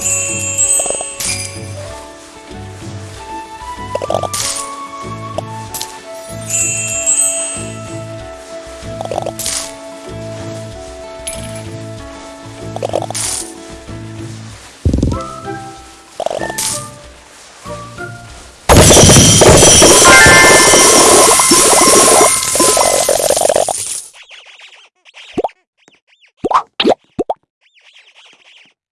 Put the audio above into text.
you